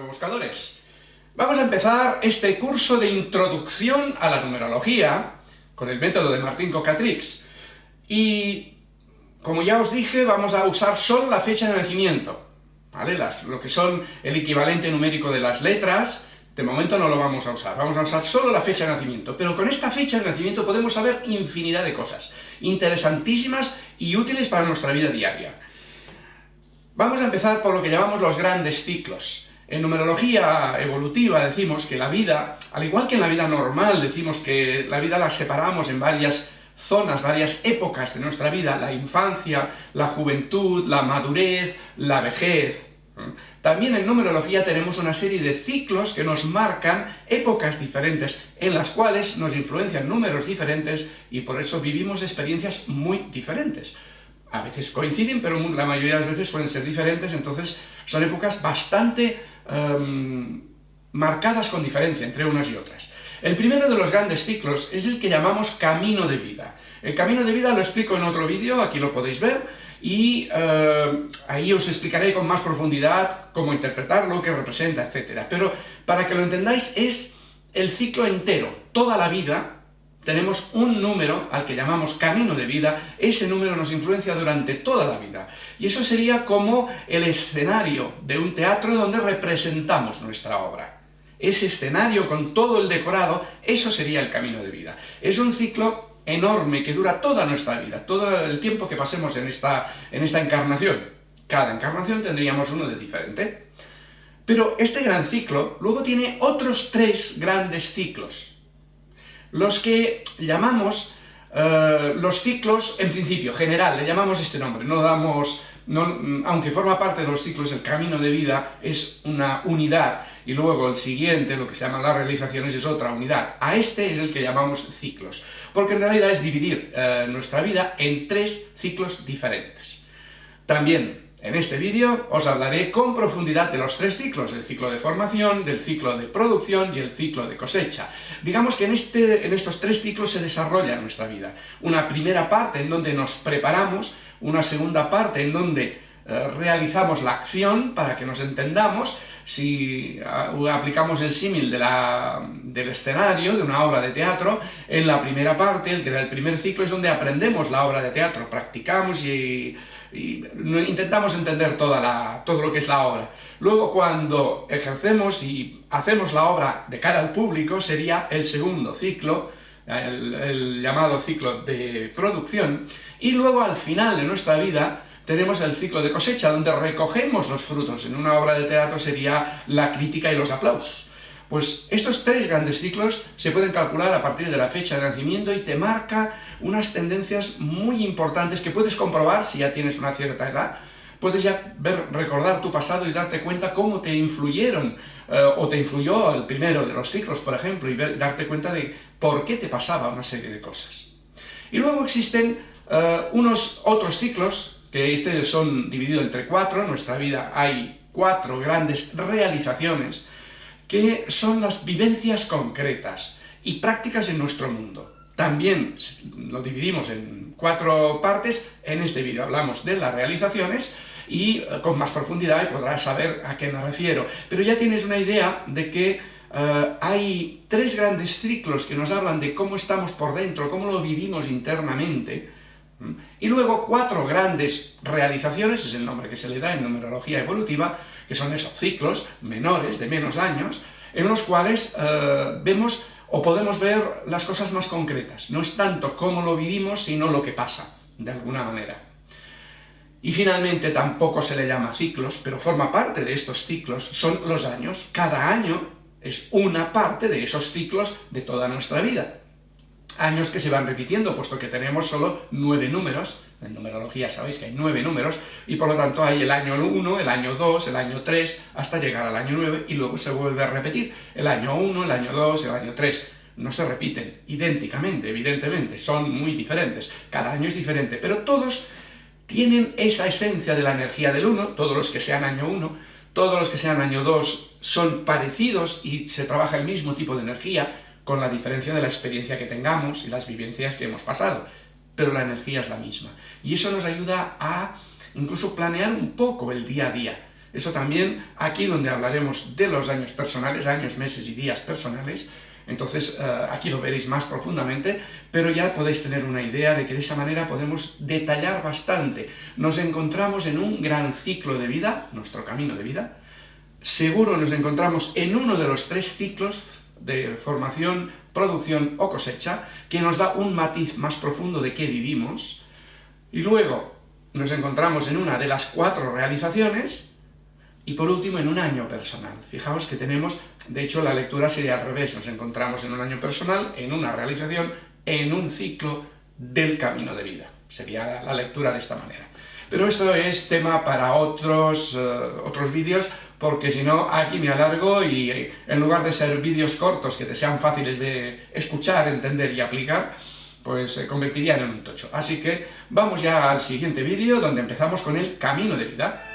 buscadores. Vamos a empezar este curso de introducción a la numerología con el método de Martín Cocatrix. Y, como ya os dije, vamos a usar solo la fecha de nacimiento, ¿vale? lo que son el equivalente numérico de las letras, de momento no lo vamos a usar, vamos a usar solo la fecha de nacimiento, pero con esta fecha de nacimiento podemos saber infinidad de cosas, interesantísimas y útiles para nuestra vida diaria. Vamos a empezar por lo que llamamos los grandes ciclos. En numerología evolutiva decimos que la vida, al igual que en la vida normal, decimos que la vida la separamos en varias zonas, varias épocas de nuestra vida, la infancia, la juventud, la madurez, la vejez. También en numerología tenemos una serie de ciclos que nos marcan épocas diferentes, en las cuales nos influencian números diferentes y por eso vivimos experiencias muy diferentes a veces coinciden, pero la mayoría de las veces suelen ser diferentes, entonces son épocas bastante em, marcadas con diferencia entre unas y otras. El primero de los grandes ciclos es el que llamamos camino de vida. El camino de vida lo explico en otro vídeo, aquí lo podéis ver, y em, ahí os explicaré con más profundidad cómo interpretarlo, qué representa, etc. Pero para que lo entendáis, es el ciclo entero, toda la vida, tenemos un número al que llamamos camino de vida, ese número nos influencia durante toda la vida. Y eso sería como el escenario de un teatro donde representamos nuestra obra. Ese escenario con todo el decorado, eso sería el camino de vida. Es un ciclo enorme que dura toda nuestra vida, todo el tiempo que pasemos en esta, en esta encarnación. Cada encarnación tendríamos uno de diferente. Pero este gran ciclo luego tiene otros tres grandes ciclos los que llamamos eh, los ciclos, en principio, general, le llamamos este nombre, no damos, aunque forma parte de los ciclos, el camino de vida es una unidad, y luego el siguiente, lo que se llaman las realizaciones, es otra unidad. A este es el que llamamos ciclos, porque en realidad es dividir eh, nuestra vida en tres ciclos diferentes. También en este vídeo os hablaré con profundidad de los tres ciclos, el ciclo de formación, del ciclo de producción y el ciclo de cosecha. Digamos que en, este, en estos tres ciclos se desarrolla nuestra vida. Una primera parte en donde nos preparamos, una segunda parte en donde eh, realizamos la acción para que nos entendamos, si aplicamos el símil de del escenario, de una obra de teatro, en la primera parte, el que el primer ciclo, es donde aprendemos la obra de teatro, practicamos y y intentamos entender toda la, todo lo que es la obra. Luego cuando ejercemos y hacemos la obra de cara al público sería el segundo ciclo, el, llamado ciclo de producción, y luego al final de nuestra vida tenemos el ciclo de cosecha, donde recogemos los frutos. En una obra de teatro sería la crítica y los aplausos. Pues estos tres grandes ciclos se pueden calcular a partir de la fecha de nacimiento y te marca unas tendencias muy importantes que puedes comprobar si ya tienes una cierta edad, puedes ya ver, recordar tu pasado y darte cuenta cómo te influyeron eh, o te influyó el primero de los ciclos, por ejemplo, y darte cuenta de por qué te pasaba una serie de cosas. Y luego existen eh, unos otros ciclos, que este son divididos entre cuatro, en nuestra vida hay cuatro grandes realizaciones que son las vivencias concretas y prácticas en nuestro mundo. También lo dividimos en cuatro partes, en este vídeo hablamos de las realizaciones y eh, con más profundidad podrás saber a qué me refiero. Pero ya tienes una idea de que eh, hay tres grandes ciclos que nos hablan de cómo estamos por dentro, cómo lo vivimos internamente, y luego cuatro grandes realizaciones, es el nombre que se le da en numerología evolutiva, que son esos ciclos menores, de menos años, en los cuales eh, vemos o podemos ver las cosas más concretas. No es tanto cómo lo vivimos, sino lo que pasa, de alguna manera. Y finalmente tampoco se le llama ciclos, pero forma parte de estos ciclos, son los años. Cada año es una parte de esos ciclos de toda nuestra vida años que se van repitiendo, puesto que tenemos solo nueve números, en numerología sabéis que hay nueve números, y por lo tanto hay el año 1, el año 2, el año 3, hasta llegar al año 9, y luego se vuelve a repetir el año 1, el año 2, el año 3. No se repiten idénticamente, evidentemente, son muy diferentes, cada año es diferente, pero todos tienen esa esencia de la energía del 1, todos los que sean año 1, todos los que sean año 2 son parecidos y se trabaja el mismo tipo de energía, con la diferencia de la experiencia que tengamos y las vivencias que hemos pasado, pero la energía es la misma. Y eso nos ayuda a incluso planear un poco el día a día. Eso también aquí donde hablaremos de los años personales, años, meses y días personales, entonces eh, aquí lo veréis más profundamente, pero ya podéis tener una idea de que de esa manera podemos detallar bastante. Nos encontramos en un gran ciclo de vida, nuestro camino de vida, seguro nos encontramos en uno de los tres ciclos de formación, producción o cosecha, que nos da un matiz más profundo de qué vivimos, y luego nos encontramos en una de las cuatro realizaciones, y por último en un año personal. Fijaos que tenemos, de hecho la lectura sería al revés, nos encontramos en un año personal, en una realización, en un ciclo del camino de vida. Sería la lectura de esta manera. Pero esto es tema para otros, eh, otros vídeos, porque si no, aquí me alargo y en lugar de ser vídeos cortos que te sean fáciles de escuchar, entender y aplicar, pues se convertirían en un tocho. Así que vamos ya al siguiente vídeo, donde empezamos con el camino de vida.